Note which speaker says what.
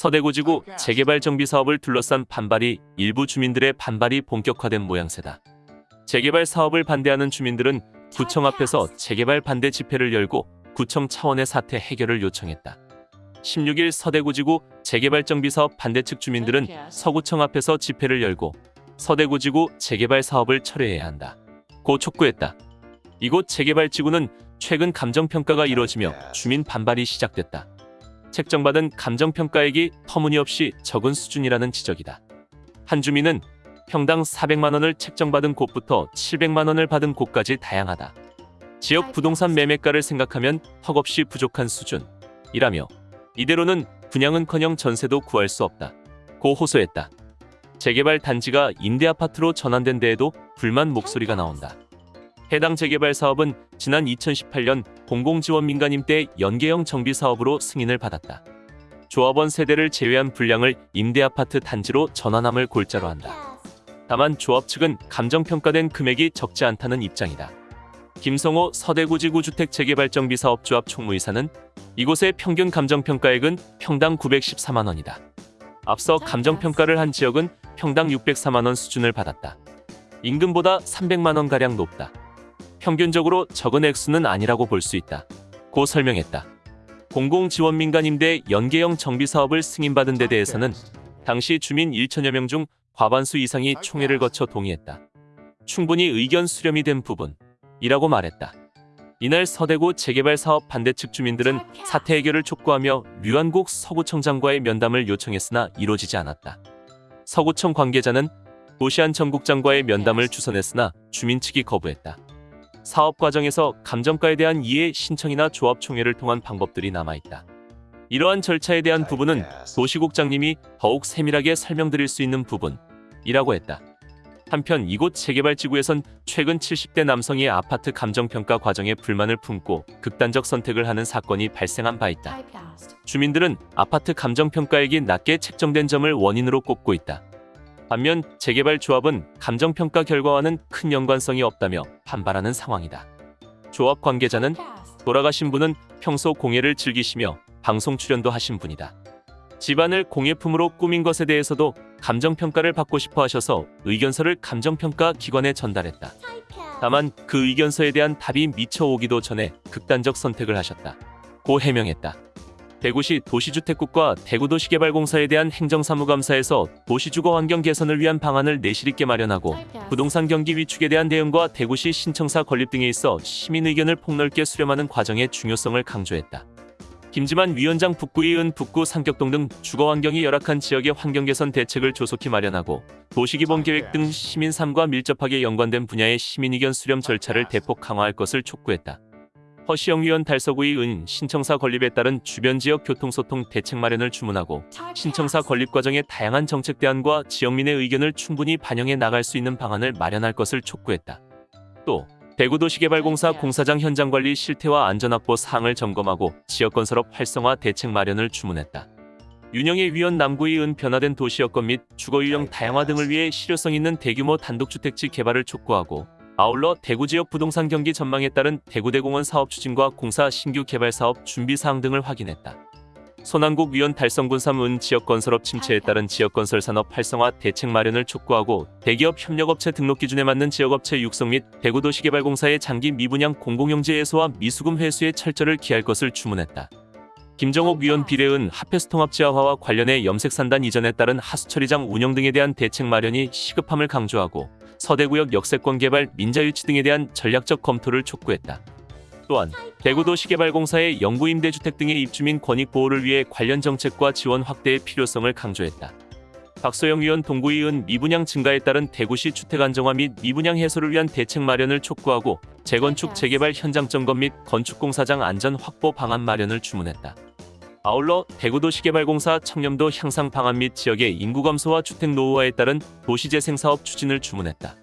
Speaker 1: 서대구지구 재개발 정비 사업을 둘러싼 반발이 일부 주민들의 반발이 본격화된 모양새다. 재개발 사업을 반대하는 주민들은 구청 앞에서 재개발 반대 집회를 열고 구청 차원의 사태 해결을 요청했다. 16일 서대구지구 재개발 정비 사업 반대 측 주민들은 서구청 앞에서 집회를 열고 서대구지구 재개발 사업을 철회해야 한다. 고 촉구했다. 이곳 재개발 지구는 최근 감정평가가 이뤄지며 주민 반발이 시작됐다. 책정받은 감정평가액이 터무니없이 적은 수준이라는 지적이다. 한 주민은 평당 400만 원을 책정받은 곳부터 700만 원을 받은 곳까지 다양하다. 지역 부동산 매매가를 생각하면 턱없이 부족한 수준이라며 이대로는 분양은커녕 전세도 구할 수 없다. 고 호소했다. 재개발 단지가 임대 아파트로 전환된 데에도 불만 목소리가 나온다. 해당 재개발 사업은 지난 2018년 공공지원 민간임 대 연계형 정비 사업으로 승인을 받았다. 조합원 세대를 제외한 분량을 임대 아파트 단지로 전환함을 골자로 한다. 다만 조합 측은 감정평가된 금액이 적지 않다는 입장이다. 김성호 서대구지구 주택 재개발정비 사업 조합 총무이사는 이곳의 평균 감정평가액은 평당 914만 원이다. 앞서 감정평가를 한 지역은 평당 604만 원 수준을 받았다. 임금보다 300만 원 가량 높다. 평균적으로 적은 액수는 아니라고 볼 수 있다. 고 설명했다. 공공지원 민간임대 연계형 정비 사업을 승인받은 데 대해서는 당시 주민 1천여 명 중 과반수 이상이 총회를 거쳐 동의했다. 충분히 의견 수렴이 된 부분이라고 말했다. 이날 서대구 재개발 사업 반대 측 주민들은 사태 해결을 촉구하며 류한국 서구청장과의 면담을 요청했으나 이루어지지 않았다. 서구청 관계자는 도시안 전국장과의 면담을 주선했으나 주민 측이 거부했다. 사업 과정에서 감정가에 대한 이해 신청이나 조합 총회를 통한 방법들이 남아있다. 이러한 절차에 대한 부분은 도시국장님이 더욱 세밀하게 설명드릴 수 있는 부분이라고 했다. 한편 이곳 재개발 지구에선 최근 70대 남성이 아파트 감정평가 과정에 불만을 품고 극단적 선택을 하는 사건이 발생한 바 있다. 주민들은 아파트 감정평가액이 낮게 책정된 점을 원인으로 꼽고 있다. 반면 재개발 조합은 감정평가 결과와는 큰 연관성이 없다며 반발하는 상황이다. 조합 관계자는 돌아가신 분은 평소 공예를 즐기시며 방송 출연도 하신 분이다. 집안을 공예품으로 꾸민 것에 대해서도 감정평가를 받고 싶어 하셔서 의견서를 감정평가 기관에 전달했다. 다만 그 의견서에 대한 답이 미처 오기도 전에 극단적 선택을 하셨다. 고 해명했다. 대구시 도시주택국과 대구도시개발공사에 대한 행정사무감사에서 도시주거 환경 개선을 위한 방안을 내실 있게 마련하고 부동산 경기 위축에 대한 대응과 대구시 신청사 건립 등에 있어 시민 의견을 폭넓게 수렴하는 과정의 중요성을 강조했다. 김지만 위원장 북구이은 북구 상격동 등 주거 환경이 열악한 지역의 환경 개선 대책을 조속히 마련하고 도시기본 계획 등 시민 삶과 밀접하게 연관된 분야의 시민 의견 수렴 절차를 대폭 강화할 것을 촉구했다. 허시영 위원 달서구의 은 신청사 건립에 따른 주변 지역 교통소통 대책 마련을 주문하고 신청사 건립 과정의 다양한 정책 대안과 지역민의 의견을 충분히 반영해 나갈 수 있는 방안을 마련할 것을 촉구했다. 또 대구도시개발공사 공사장 현장관리 실태와 안전확보 사항을 점검하고 지역건설업 활성화 대책 마련을 주문했다. 윤영의 위원 남구의 은 변화된 도시 여건 및 주거 유형 다양화 등을 위해 실효성 있는 대규모 단독주택지 개발을 촉구하고 아울러 대구 지역 부동산 경기 전망에 따른 대구대공원 사업 추진과 공사 신규 개발 사업 준비 사항 등을 확인했다. 손한국 위원 달성군 3은 지역건설업 침체에 따른 지역건설 산업 활성화 대책 마련을 촉구하고 대기업 협력업체 등록 기준에 맞는 지역업체 육성 및 대구도시개발공사의 장기 미분양 공공용지 해소와 미수금 회수에 철저를 기할 것을 주문했다. 김정옥 위원 비례은 하페스 통합지하화와 관련해 염색산단 이전에 따른 하수처리장 운영 등에 대한 대책 마련이 시급함을 강조하고 서대구역 역세권 개발, 민자유치 등에 대한 전략적 검토를 촉구했다. 또한 대구도시개발공사의 영구임대주택 등의 입주민 권익 보호를 위해 관련 정책과 지원 확대의 필요성을 강조했다. 박소영 위원 동구의은 미분양 증가에 따른 대구시 주택 안정화 및 미분양 해소를 위한 대책 마련을 촉구하고 재건축 재개발 현장 점검 및 건축공사장 안전 확보 방안 마련을 주문했다. 아울러 대구도시개발공사 청렴도 향상 방안 및 지역의 인구 감소와 주택 노후화에 따른 도시재생 사업 추진을 주문했다.